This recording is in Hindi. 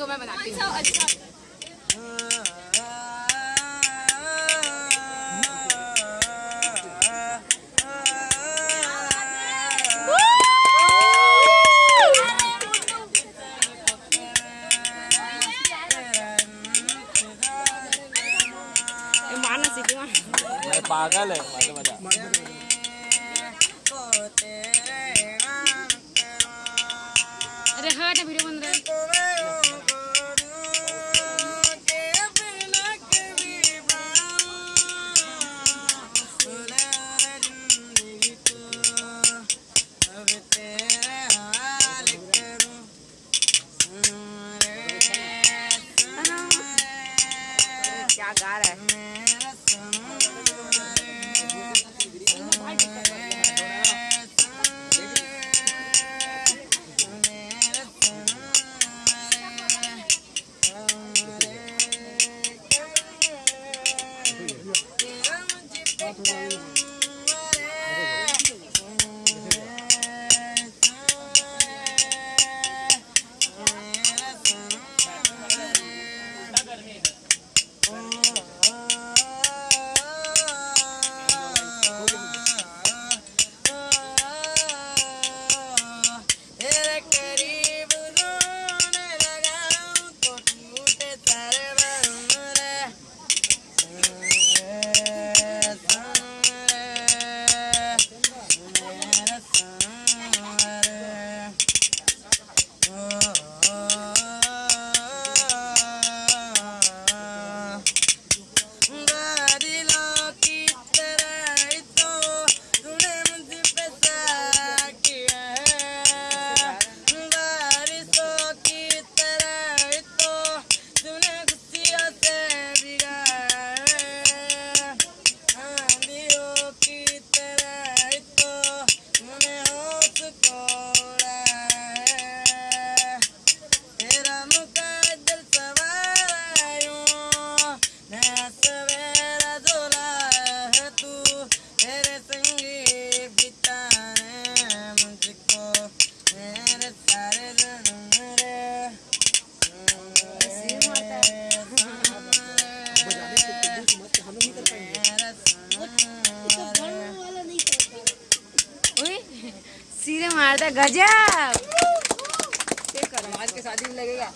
दो मैं बनाती हूँ। अच्छा, अच्छा। पागल है मज़ा अरे हाँ तो वीडियो बन रहा है। agora सीधे मारता गजब। आज के शादी में लगेगा।